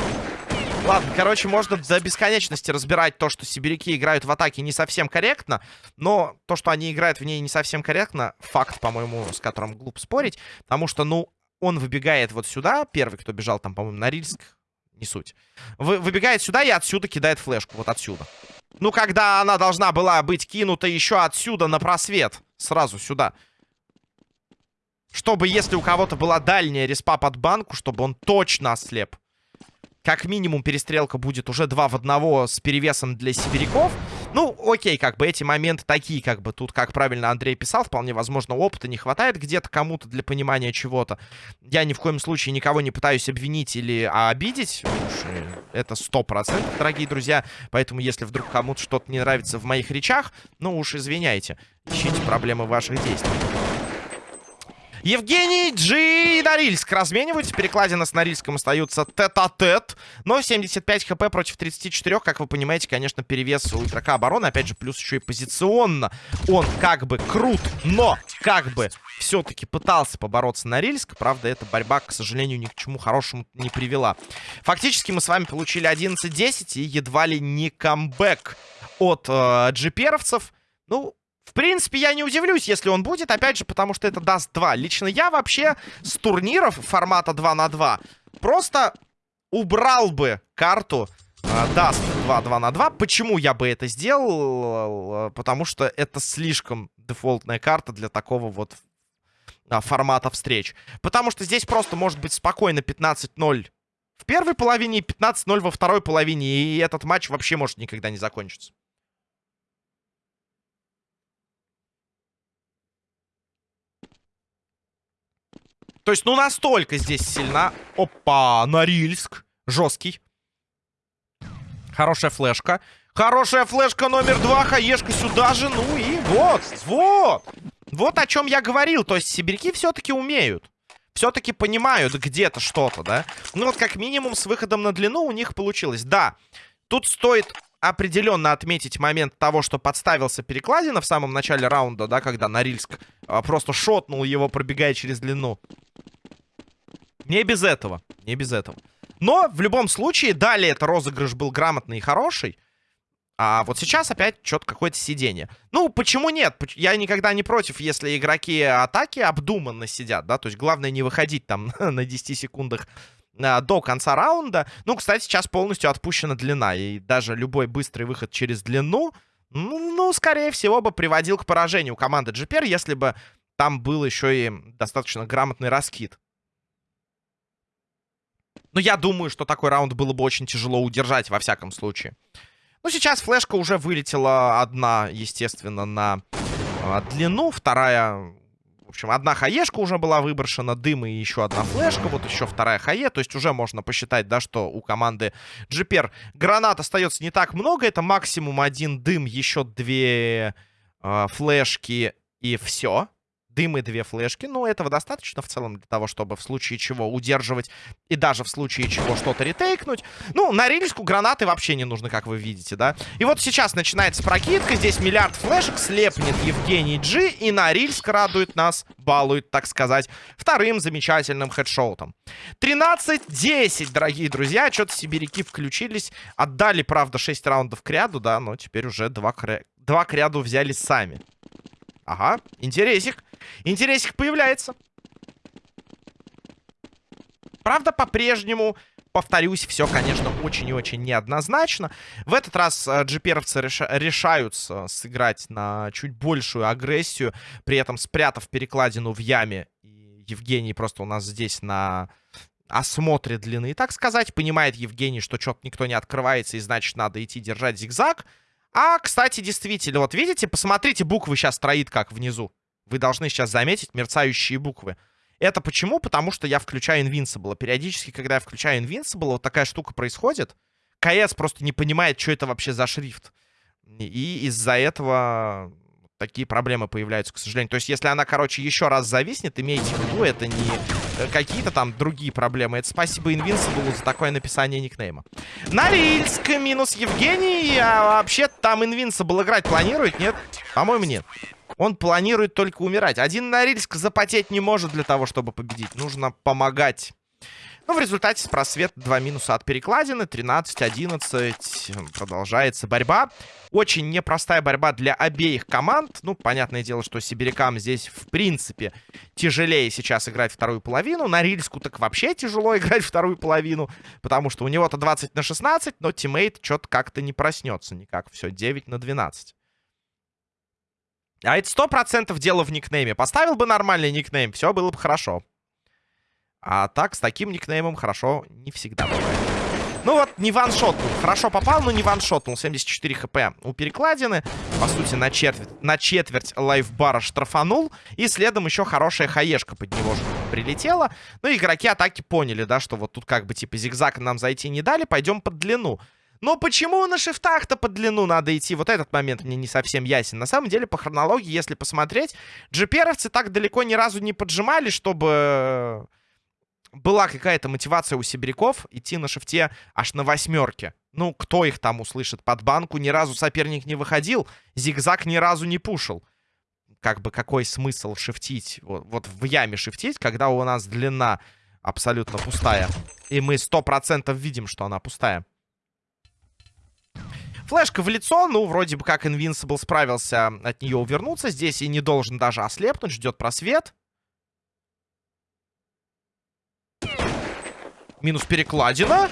Ладно, короче, можно до бесконечности разбирать то, что сибиряки играют в атаке не совсем корректно, но то, что они играют в ней не совсем корректно, факт, по-моему, с которым глупо спорить, потому что, ну, он выбегает вот сюда, первый, кто бежал там, по-моему, на Рильск, не суть, Вы, выбегает сюда и отсюда кидает флешку, вот отсюда. Ну, когда она должна была быть кинута еще отсюда на просвет, сразу сюда. Чтобы, если у кого-то была дальняя респа под банку, чтобы он точно ослеп как минимум перестрелка будет уже 2 в 1 с перевесом для сибиряков. Ну, окей, как бы эти моменты такие, как бы тут, как правильно Андрей писал, вполне возможно, опыта не хватает где-то кому-то для понимания чего-то. Я ни в коем случае никого не пытаюсь обвинить или обидеть. Это сто процентов, дорогие друзья. Поэтому, если вдруг кому-то что-то не нравится в моих речах, ну уж извиняйте. Ищите проблемы ваших действий. Евгений Джи и Норильск размениваются. Перекладина с Норильском остаются тет-а-тет. Но 75 хп против 34, как вы понимаете, конечно, перевес у игрока обороны. Опять же, плюс еще и позиционно. Он как бы крут, но как бы все-таки пытался побороться Норильск. Правда, эта борьба, к сожалению, ни к чему хорошему не привела. Фактически мы с вами получили 11-10 и едва ли не камбэк от э, джиперовцев. Ну, в принципе, я не удивлюсь, если он будет, опять же, потому что это даст 2. Лично я вообще с турниров формата 2 на 2 просто убрал бы карту даст 2 2 на 2. Почему я бы это сделал? Потому что это слишком дефолтная карта для такого вот а, формата встреч. Потому что здесь просто может быть спокойно 15-0 в первой половине и 15-0 во второй половине. И этот матч вообще может никогда не закончиться. То есть, ну, настолько здесь сильна. Опа, Норильск. Жесткий. Хорошая флешка. Хорошая флешка номер два. Хаешка сюда же. Ну и вот, вот. Вот о чем я говорил. То есть, сибиряки все-таки умеют. Все-таки понимают где-то что-то, да? Ну вот как минимум с выходом на длину у них получилось. Да, тут стоит определенно отметить момент того, что подставился перекладина в самом начале раунда, да, когда Норильск а, просто шотнул его, пробегая через длину. Не без этого, не без этого. Но в любом случае, далее это розыгрыш был грамотный и хороший. А вот сейчас опять что-то какое-то сидение. Ну, почему нет? Я никогда не против, если игроки атаки обдуманно сидят, да? То есть главное не выходить там [LAUGHS] на 10 секундах до конца раунда. Ну, кстати, сейчас полностью отпущена длина. И даже любой быстрый выход через длину, ну, ну скорее всего, бы приводил к поражению команды GPR, если бы там был еще и достаточно грамотный раскид. Но я думаю, что такой раунд было бы очень тяжело удержать, во всяком случае. Ну, сейчас флешка уже вылетела одна, естественно, на э, длину. Вторая... В общем, одна хаешка уже была выброшена, дым и еще одна флешка. Вот еще вторая хае. То есть уже можно посчитать, да, что у команды GPR гранат остается не так много. Это максимум один дым, еще две э, флешки и все дым и две флешки. Ну, этого достаточно в целом для того, чтобы в случае чего удерживать и даже в случае чего что-то ретейкнуть. Ну, на рельску гранаты вообще не нужны, как вы видите, да? И вот сейчас начинается прокидка. Здесь миллиард флешек слепнет Евгений Джи. И на рельск радует нас, балует, так сказать, вторым замечательным хедшоутом. 13-10, дорогие друзья. Что-то сибиряки включились. Отдали, правда, 6 раундов к ряду, да, но теперь уже 2 к, 2 к ряду взяли сами. Ага, интересик. Интересик появляется. Правда, по-прежнему, повторюсь, все, конечно, очень и очень неоднозначно. В этот раз э, джиперовцы реша решаются сыграть на чуть большую агрессию, при этом спрятав перекладину в яме. И Евгений просто у нас здесь на осмотре длины, так сказать. Понимает Евгений, что что-то никто не открывается, и значит, надо идти держать зигзаг. А, кстати, действительно, вот видите, посмотрите, буквы сейчас строит как внизу. Вы должны сейчас заметить мерцающие буквы. Это почему? Потому что я включаю Invincible. Периодически, когда я включаю Invincible, вот такая штука происходит. КС просто не понимает, что это вообще за шрифт. И из-за этого такие проблемы появляются, к сожалению. То есть, если она, короче, еще раз зависнет, имейте в виду, это не э, какие-то там другие проблемы. Это спасибо Invincible за такое написание никнейма. Норильск минус Евгений. А вообще там Invincible играть планирует? Нет? По-моему, нет. Он планирует только умирать. Один Норильск запотеть не может для того, чтобы победить. Нужно помогать ну, в результате просвет 2 минуса от перекладины. 13-11. Продолжается борьба. Очень непростая борьба для обеих команд. Ну, понятное дело, что сибирякам здесь, в принципе, тяжелее сейчас играть вторую половину. На Рильску так вообще тяжело [LAUGHS] играть вторую половину. Потому что у него-то 20 на 16, но тиммейт что-то как-то не проснется никак. Все, 9 на 12. А это сто процентов дело в никнейме. Поставил бы нормальный никнейм, все было бы хорошо. А так, с таким никнеймом хорошо не всегда бывает. Ну вот, не ваншотнул. Хорошо попал, но не ваншотнул. 74 хп у перекладины. По сути, на четверть, на четверть лайфбара штрафанул. И следом еще хорошая хаешка под него же прилетела. Ну, игроки атаки поняли, да, что вот тут как бы типа зигзаг нам зайти не дали. Пойдем под длину. Но почему на шифтах-то под длину надо идти? Вот этот момент мне не совсем ясен. На самом деле, по хронологии, если посмотреть, джиперовцы так далеко ни разу не поджимали, чтобы была какая-то мотивация у сибиряков идти на шифте аж на восьмерке. Ну, кто их там услышит? Под банку ни разу соперник не выходил, зигзаг ни разу не пушил. Как бы какой смысл шифтить? Вот, вот в яме шифтить, когда у нас длина абсолютно пустая. И мы сто процентов видим, что она пустая. Флешка в лицо, ну, вроде бы как Invincible справился от нее увернуться. Здесь и не должен даже ослепнуть, ждет просвет. Минус перекладина.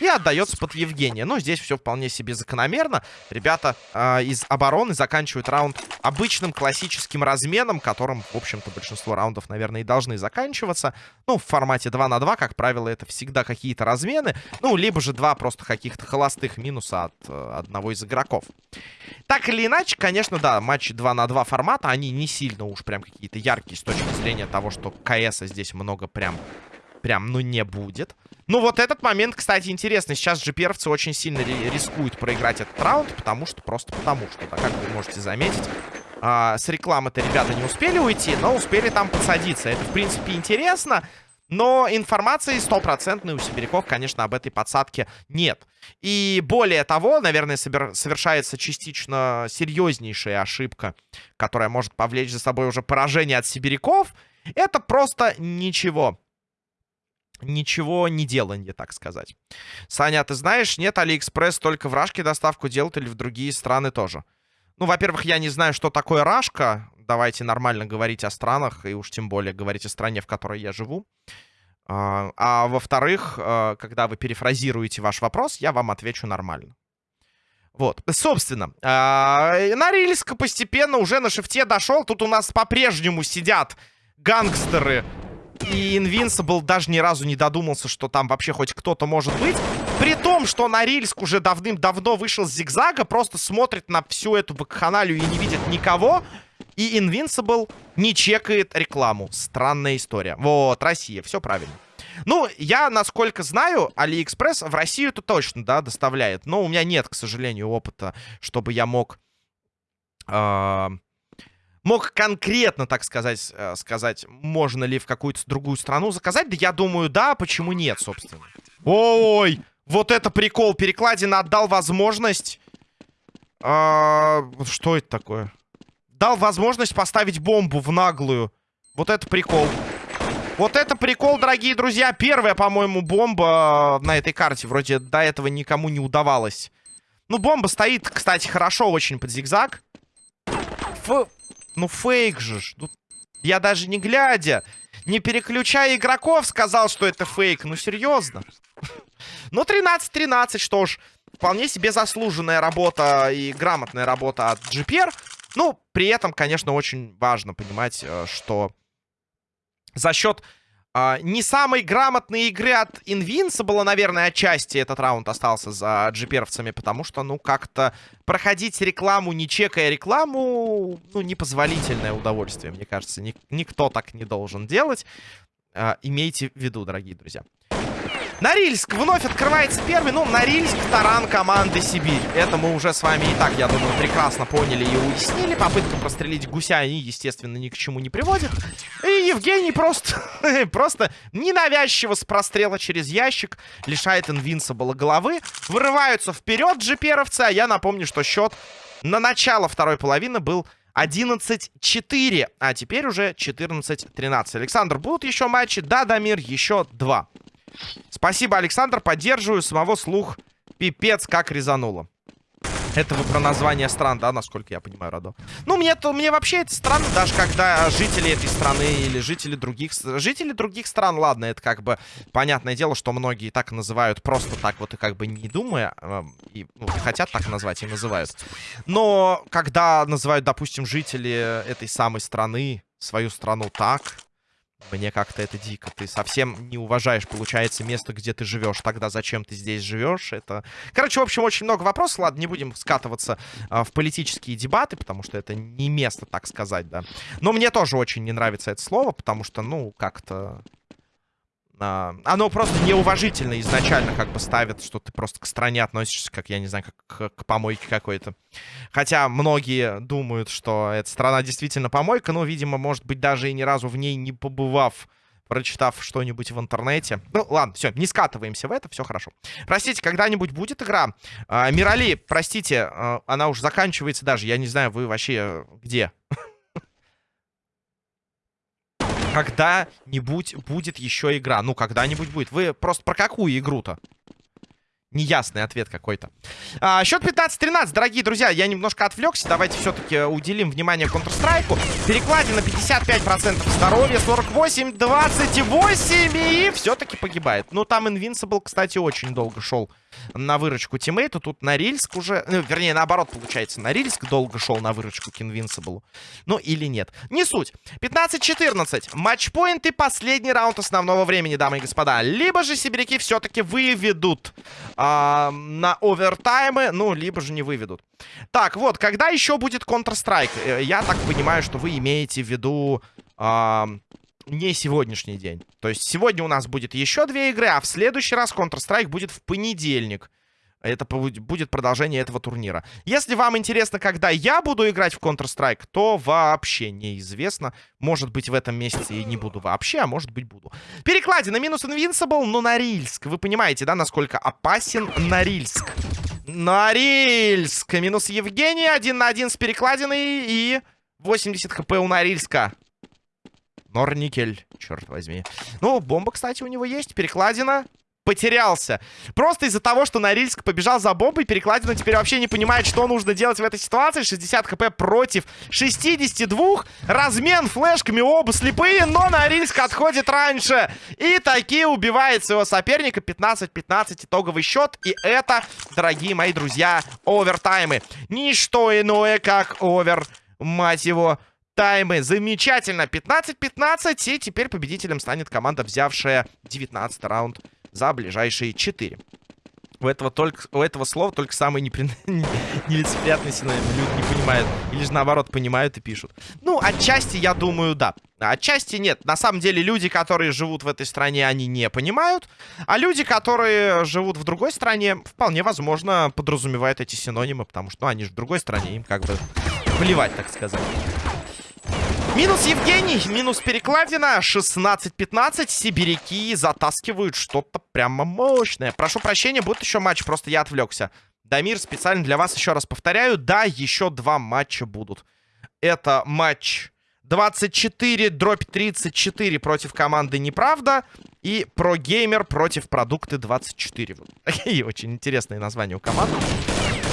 И отдается под Евгения. Но здесь все вполне себе закономерно. Ребята э, из обороны заканчивают раунд обычным классическим разменом, которым, в общем-то, большинство раундов, наверное, и должны заканчиваться. Ну, в формате 2 на 2, как правило, это всегда какие-то размены. Ну, либо же два просто каких-то холостых минуса от э, одного из игроков. Так или иначе, конечно, да, матчи 2 на 2 формата, они не сильно уж прям какие-то яркие с точки зрения того, что КС здесь много прям прям, ну, не будет. Ну, вот этот момент, кстати, интересный. Сейчас же перцы очень сильно рискуют проиграть этот раунд, потому что, просто потому что, как вы можете заметить. А, с рекламы-то ребята не успели уйти, но успели там подсадиться. Это, в принципе, интересно. Но информации стопроцентной у сибиряков, конечно, об этой подсадке нет. И более того, наверное, совершается частично серьезнейшая ошибка, которая может повлечь за собой уже поражение от сибиряков. Это просто ничего. Ничего не деланье, так сказать. Саня, а ты знаешь, нет, Алиэкспресс только в Рашке доставку делают или в другие страны тоже? Ну, во-первых, я не знаю, что такое Рашка. Давайте нормально говорить о странах, и уж тем более говорить о стране, в которой я живу. А, а во-вторых, а, когда вы перефразируете ваш вопрос, я вам отвечу нормально. Вот, собственно, э, Норильск постепенно уже на шифте дошел. Тут у нас по-прежнему сидят гангстеры и Invincible даже ни разу не додумался, что там вообще хоть кто-то может быть. При том, что Норильск уже давным-давно вышел с зигзага, просто смотрит на всю эту вакханалию и не видит никого. И Invincible не чекает рекламу. Странная история. Вот, Россия, все правильно. Ну, я, насколько знаю, Алиэкспресс в Россию это точно, да, доставляет. Но у меня нет, к сожалению, опыта, чтобы я мог... Э мог конкретно, так сказать, э, сказать, можно ли в какую-то другую страну заказать. Да я думаю, да, почему нет, собственно. Ой, вот это прикол. Перекладина отдал возможность... А, что это такое? Дал возможность поставить бомбу в наглую. Вот это прикол. Вот это прикол, дорогие друзья. Первая, по-моему, бомба на этой карте. Вроде до этого никому не удавалось. Ну, бомба стоит, кстати, хорошо очень под зигзаг. Фу. Ну, фейк же. Ну, я даже не глядя, не переключая игроков, сказал, что это фейк. Ну, серьезно. [LAUGHS] Ну, 13-13, что ж. Вполне себе заслуженная работа и грамотная работа от GPR. Ну, при этом, конечно, очень важно понимать, э, что за счет а, не самой грамотной игры от Invincible, наверное, отчасти этот раунд остался за джиперовцами, потому что, ну, как-то проходить рекламу, не чекая рекламу, ну, непозволительное удовольствие, мне кажется. Ник никто так не должен делать. А, имейте в виду, дорогие друзья. Норильск вновь открывается первый. Ну, Норильск, таран команды Сибирь. Это мы уже с вами и так, я думаю, прекрасно поняли и уяснили. Попытка прострелить гуся, они, естественно, ни к чему не приводит. И Евгений просто, [LAUGHS] просто ненавязчиво с прострела через ящик лишает Инвинсабла головы. Вырываются вперед джиперовцы, а я напомню, что счет на начало второй половины был 11-4, а теперь уже 14-13. Александр, будут еще матчи? Да, Дамир, еще два. Спасибо, Александр, поддерживаю. Самого слух пипец как резануло. Это вы про название стран, да, насколько я понимаю, Радо? Ну, мне, то, мне вообще это странно, даже когда жители этой страны или жители других... Жители других стран, ладно, это как бы понятное дело, что многие так называют просто так вот и как бы не думая, э, и ну, хотят так назвать и называют. Но когда называют, допустим, жители этой самой страны, свою страну так, мне как-то это дико. Ты совсем не уважаешь, получается, место, где ты живешь. Тогда зачем ты здесь живешь? Это... Короче, в общем, очень много вопросов. Ладно, не будем скатываться а, в политические дебаты, потому что это не место, так сказать, да. Но мне тоже очень не нравится это слово, потому что, ну, как-то... А, оно просто неуважительно изначально как бы ставит, что ты просто к стране относишься, как, я не знаю, как к, к помойке какой-то. Хотя многие думают, что эта страна действительно помойка, но, видимо, может быть, даже и ни разу в ней не побывав, прочитав что-нибудь в интернете. Ну, ладно, все, не скатываемся в это, все хорошо. Простите, когда-нибудь будет игра? А, Мирали, простите, а, она уже заканчивается даже, я не знаю, вы вообще где? Когда-нибудь будет еще игра. Ну, когда-нибудь будет. Вы просто про какую игру-то? Неясный ответ какой-то. А, счет 15-13, дорогие друзья. Я немножко отвлекся. Давайте все-таки уделим внимание Counter-Strike. Перекладина 55% здоровья, 48, 28 и все-таки погибает. Ну, там Invincible, кстати, очень долго шел на выручку тиммейту. Тут Норильск уже... Ну, вернее, наоборот, получается. Норильск долго шел на выручку к Invincible. Ну, или нет. Не суть. 15-14. Матчпоинт и последний раунд основного времени, дамы и господа. Либо же сибиряки все-таки выведут э, на овертаймы, ну, либо же не выведут. Так, вот, когда еще будет Counter-Strike? Э, я так понимаю, что вы имеете в виду... Э, не сегодняшний день. То есть сегодня у нас будет еще две игры, а в следующий раз Counter-Strike будет в понедельник. Это будет продолжение этого турнира. Если вам интересно, когда я буду играть в Counter-Strike, то вообще неизвестно. Может быть, в этом месяце и не буду вообще, а может быть, буду. Перекладина минус Invincible, но Норильск. Вы понимаете, да, насколько опасен Норильск? Норильск! Минус Евгений, один на один с перекладиной и 80 хп у Норильска. Норникель, черт возьми. Ну, бомба, кстати, у него есть. Перекладина потерялся. Просто из-за того, что Норильск побежал за бомбой, Перекладина теперь вообще не понимает, что нужно делать в этой ситуации. 60 хп против 62. Размен флешками, оба слепые, но Норильск отходит раньше. И таки убивает своего соперника. 15-15 итоговый счет. И это, дорогие мои друзья, овертаймы. Ничто иное, как овер, мать его, таймы. Замечательно. 15-15. И теперь победителем станет команда, взявшая 19 раунд за ближайшие 4. У этого, только, у этого слова только самые непри... [LAUGHS] нелицеприятные синонимы. Люди не понимают. Или же наоборот понимают и пишут. Ну, отчасти, я думаю, да. Отчасти нет. На самом деле, люди, которые живут в этой стране, они не понимают. А люди, которые живут в другой стране, вполне возможно, подразумевают эти синонимы. Потому что, ну, они же в другой стране. Им как бы плевать, так сказать. Минус Евгений, минус перекладина. 16-15. Сибиряки затаскивают что-то прямо мощное. Прошу прощения, будет еще матч, просто я отвлекся. Дамир, специально для вас еще раз повторяю. Да, еще два матча будут. Это матч 24 дробь 34 против команды Неправда. И Pro Gamer против продукты 24. Такие [LAUGHS] очень интересные названия у команды.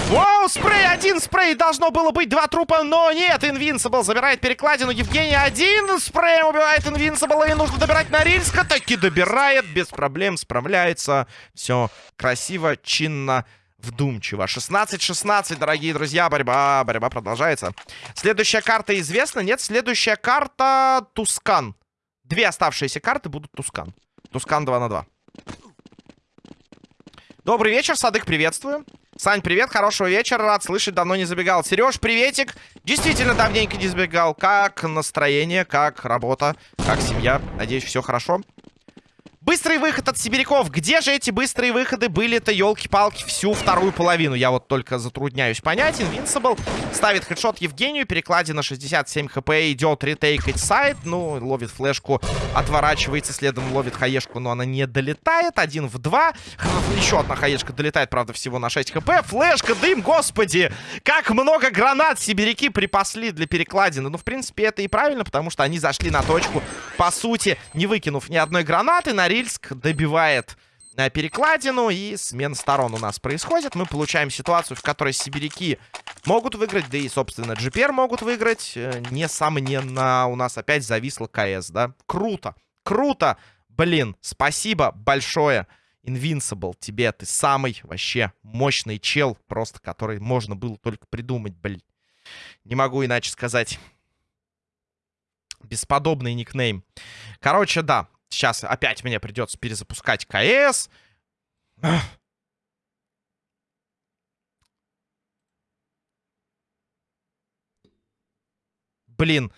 Вау, спрей, один спрей, должно было быть два трупа, но нет, Invincible забирает перекладину, Евгений один спреем убивает Invincible, и нужно добирать Норильска, таки добирает, без проблем справляется, все красиво, чинно, вдумчиво. 16-16, дорогие друзья, борьба, борьба продолжается. Следующая карта известна? Нет, следующая карта Тускан. Две оставшиеся карты будут Тускан. Тускан 2 на 2. Добрый вечер, Садык, приветствую. Сань, привет, хорошего вечера, рад слышать, давно не забегал. Сереж, приветик. Действительно, давненько не забегал. Как настроение, как работа, как семья? Надеюсь, все хорошо. Быстрый выход от сибиряков. Где же эти быстрые выходы были-то, елки-палки, всю вторую половину? Я вот только затрудняюсь понять. Invincible ставит хедшот Евгению. Перекладина 67 хп. Идет ретейкать сайт. Ну, ловит флешку, отворачивается. Следом ловит хаешку, но она не долетает. Один в два. Еще одна хаешка долетает, правда, всего на 6 хп. Флешка, дым, господи! Как много гранат сибиряки припасли для перекладины. Ну, в принципе, это и правильно, потому что они зашли на точку, по сути, не выкинув ни одной гранаты. На Норильск добивает э, перекладину, и смена сторон у нас происходит. Мы получаем ситуацию, в которой сибиряки могут выиграть, да и, собственно, GPR могут выиграть. Э, несомненно, у нас опять зависло КС, да? Круто, круто! Блин, спасибо большое, Invincible, тебе. Ты самый вообще мощный чел, просто который можно было только придумать, блин. Не могу иначе сказать. Бесподобный никнейм. Короче, да. Сейчас опять мне придется перезапускать КС. Блин.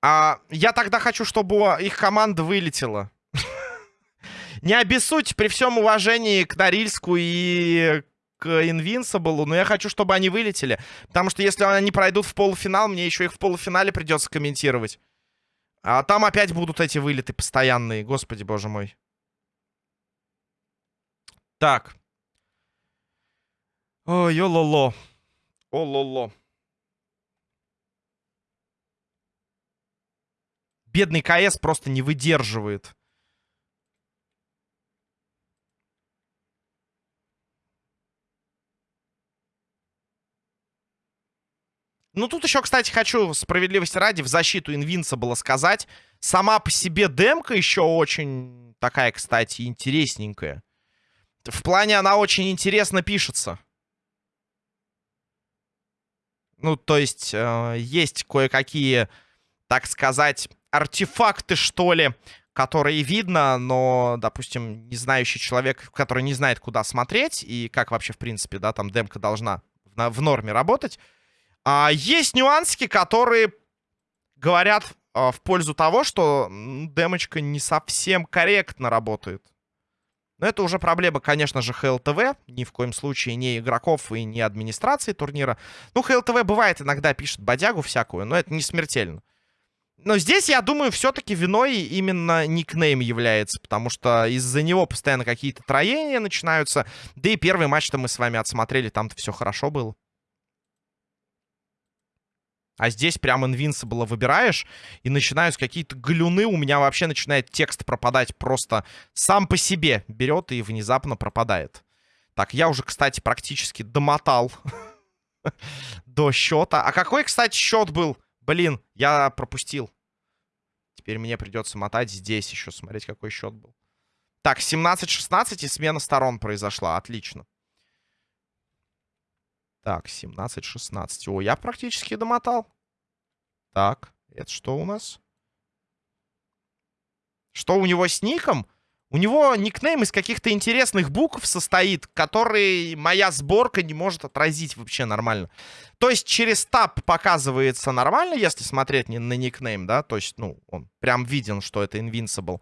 А я тогда хочу, чтобы их команда вылетела. [LAUGHS] Не обессудьте при всем уважении к Норильску и к Invincible, но я хочу, чтобы они вылетели. Потому что если они пройдут в полуфинал, мне еще их в полуфинале придется комментировать. А там опять будут эти вылеты постоянные. Господи, боже мой. Так. Ой, о-ло-ло. О-ло-ло. Бедный КС просто не выдерживает. Ну, тут еще, кстати, хочу справедливости ради в защиту было сказать. Сама по себе демка еще очень такая, кстати, интересненькая. В плане она очень интересно пишется. Ну, то есть, э, есть кое-какие, так сказать, артефакты, что ли, которые видно, но, допустим, не знающий человек, который не знает, куда смотреть и как вообще, в принципе, да, там демка должна в норме работать, а, есть нюансики, которые говорят а, в пользу того, что демочка не совсем корректно работает. Но это уже проблема, конечно же, ХЛТВ. Ни в коем случае не игроков и не администрации турнира. Ну, ХЛТВ бывает иногда пишет бодягу всякую, но это не смертельно. Но здесь, я думаю, все-таки виной именно никнейм является, потому что из-за него постоянно какие-то троения начинаются. Да и первый матч-то мы с вами отсмотрели, там-то все хорошо было. А здесь прям Invincible выбираешь, и начинаются какие-то глюны. У меня вообще начинает текст пропадать просто сам по себе. Берет и внезапно пропадает. Так, я уже, кстати, практически домотал [LAUGHS] до счета. А какой, кстати, счет был? Блин, я пропустил. Теперь мне придется мотать здесь еще, смотреть, какой счет был. Так, 17-16 и смена сторон произошла. Отлично. Так, 17-16. О, я практически домотал. Так, это что у нас? Что у него с ником? У него никнейм из каких-то интересных букв состоит, который моя сборка не может отразить вообще нормально. То есть через таб показывается нормально, если смотреть не на никнейм, да? То есть, ну, он прям виден, что это Invincible.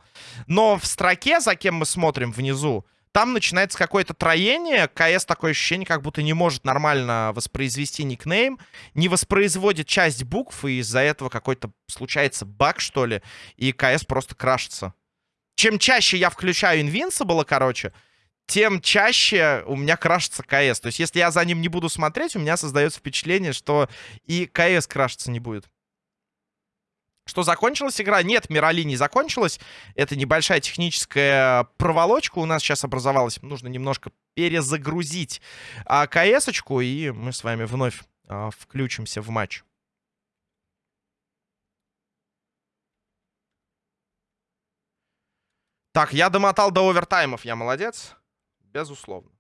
Но в строке, за кем мы смотрим внизу, там начинается какое-то троение. КС такое ощущение, как будто не может нормально воспроизвести никнейм. Не воспроизводит часть букв, и из-за этого какой-то случается баг, что ли. И КС просто крашится. Чем чаще я включаю Invincible, короче, тем чаще у меня крашится КС. То есть, если я за ним не буду смотреть, у меня создается впечатление, что и КС крашиться не будет. Что, закончилась игра? Нет, Мирали не закончилась. Это небольшая техническая проволочка у нас сейчас образовалась. Нужно немножко перезагрузить а, КС-очку, и мы с вами вновь а, включимся в матч. Так, я домотал до овертаймов, я молодец. Безусловно.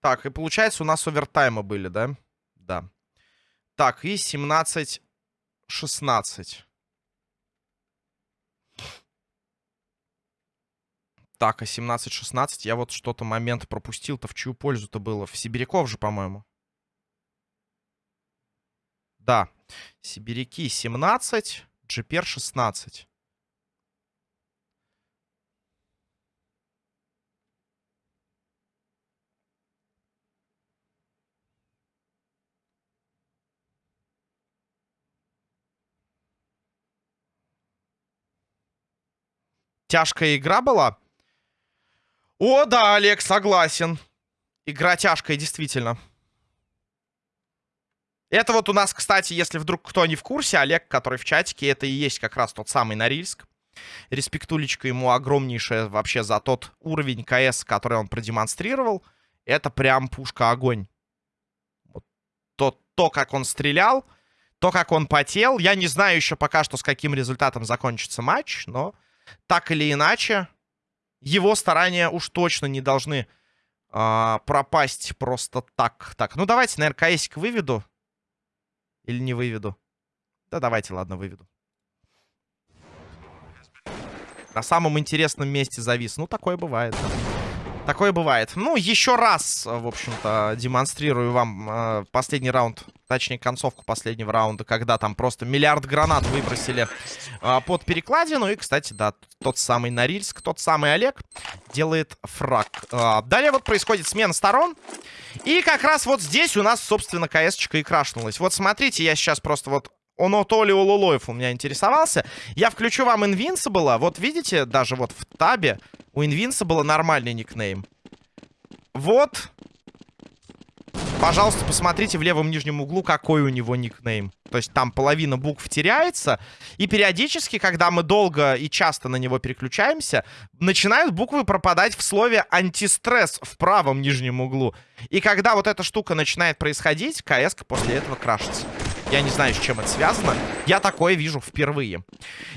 Так, и получается у нас овертаймы были, да? Да. Так, и 17-16. Так, а 17-16 я вот что-то момент пропустил-то. В чью пользу-то было? В Сибиряков же, по-моему. Да. Сибиряки 17, Джипер 16. Тяжкая игра была? О, да, Олег, согласен. Игра тяжкая, действительно. Это вот у нас, кстати, если вдруг кто не в курсе, Олег, который в чатике, это и есть как раз тот самый Норильск. Респектулечка ему огромнейшая вообще за тот уровень КС, который он продемонстрировал. Это прям пушка-огонь. Вот то, то, как он стрелял, то, как он потел. Я не знаю еще пока что, с каким результатом закончится матч, но так или иначе, его старания уж точно не должны а, пропасть просто так. Так, ну давайте, наверное, КСик выведу. Или не выведу? Да давайте, ладно, выведу. На самом интересном месте завис. Ну, такое бывает. Такое бывает. Ну, еще раз, в общем-то, демонстрирую вам э, последний раунд, точнее, концовку последнего раунда, когда там просто миллиард гранат выбросили э, под перекладину. И, кстати, да, тот самый Норильск, тот самый Олег делает фраг. Э, далее вот происходит смена сторон. И как раз вот здесь у нас, собственно, КС-очка и крашнулась. Вот смотрите, я сейчас просто вот он Толи Олулоев у меня интересовался. Я включу вам Invincible. Вот видите, даже вот в табе у Invincible нормальный никнейм. Вот. Пожалуйста, посмотрите в левом нижнем углу, какой у него никнейм. То есть там половина букв теряется. И периодически, когда мы долго и часто на него переключаемся, начинают буквы пропадать в слове антистресс в правом нижнем углу. И когда вот эта штука начинает происходить, КС после этого крашится. Я не знаю, с чем это связано. Я такое вижу впервые.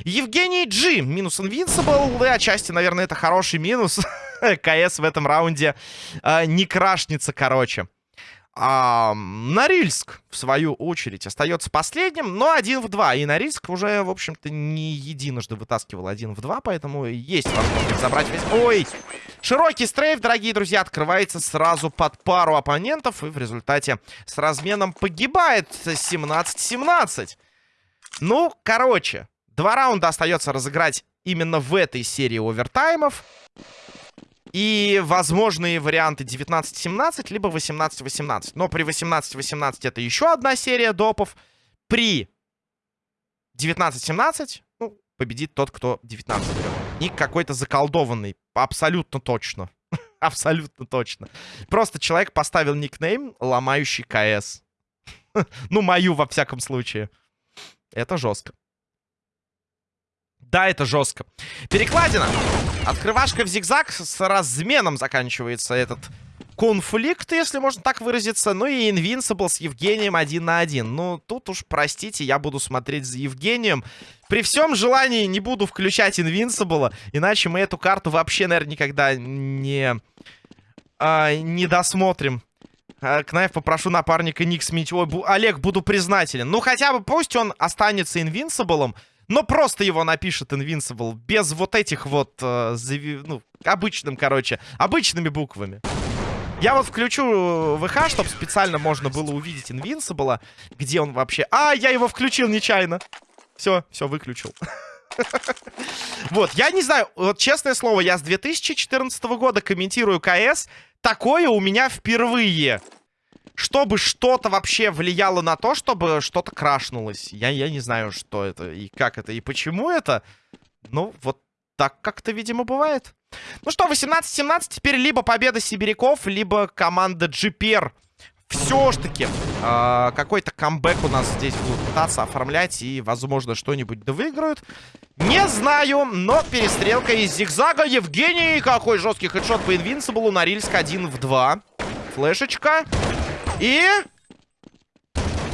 Евгений Джи. Минус Invincible. И отчасти, наверное, это хороший минус. [LAUGHS] КС в этом раунде э, не крашнется, короче. А, Норильск, в свою очередь, остается последним, но один в два. И Норильск уже, в общем-то, не единожды вытаскивал один в два, поэтому есть возможность забрать весь... Ой! Широкий стрейф, дорогие друзья, открывается сразу под пару оппонентов. И в результате с разменом погибает 17-17. Ну, короче, два раунда остается разыграть именно в этой серии овертаймов. И возможные варианты 19-17, либо 18-18. Но при 18-18 это еще одна серия допов. При 19-17, ну, победит тот, кто 19 берет. Ник какой-то заколдованный. Абсолютно точно. [LAUGHS] Абсолютно точно. Просто человек поставил никнейм, ломающий КС. [LAUGHS] ну, мою, во всяком случае. Это жестко. Да, это жестко. Перекладина. Открывашка в зигзаг с разменом заканчивается этот конфликт, если можно так выразиться. Ну и Invincible с Евгением один на один. Ну, тут уж, простите, я буду смотреть за Евгением. При всем желании не буду включать Invincible, иначе мы эту карту вообще, наверное, никогда не, а, не досмотрим. А, Кнайф, попрошу напарника Ник сменить. Ой, бу Олег, буду признателен. Ну, хотя бы пусть он останется Invincible, но просто его напишет Invincible, без вот этих вот, э, ну, обычным, короче, обычными буквами. Я вот включу ВХ, чтобы специально можно было увидеть Invincible, где он вообще... А, я его включил нечаянно. Все, все, выключил. [LAUGHS] Вот, я не знаю, вот честное слово, я с 2014 года комментирую КС. Такое у меня впервые. Чтобы что-то вообще влияло на то, чтобы что-то крашнулось. Я, я не знаю, что это и как это, и почему это. Ну, вот так как-то, видимо, бывает. Ну что, 18-17, теперь либо победа сибиряков, либо команда GPR. Все ж таки, э, какой-то камбэк у нас здесь будут пытаться оформлять и, возможно, что-нибудь да выиграют. Не знаю, но перестрелка из зигзага. Евгений, какой жесткий хедшот по инвинсиблу. Норильск 1 в 2. Флешечка. И...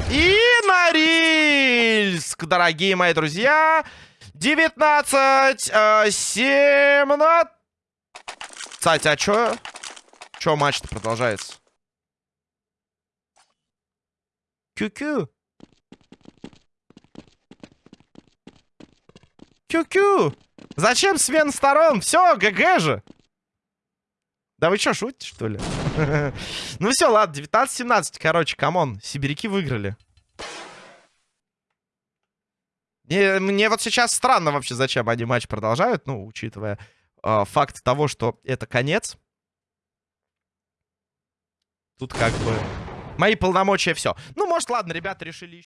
И Норильск, дорогие мои друзья. 19, э, 17. Кстати, а чё? Чё матч-то продолжается? Кю-кю. Кю-кю. Зачем смен сторон? Все, GG же. Да вы что, шутите, что ли? [LAUGHS] ну все, ладно, 19-17, короче, come on. Сибиряки выиграли. Мне, мне вот сейчас странно вообще, зачем они матч продолжают, ну, учитывая э, факт того, что это конец. Тут как бы мои полномочия все. Ну, может, ладно, ребята решили...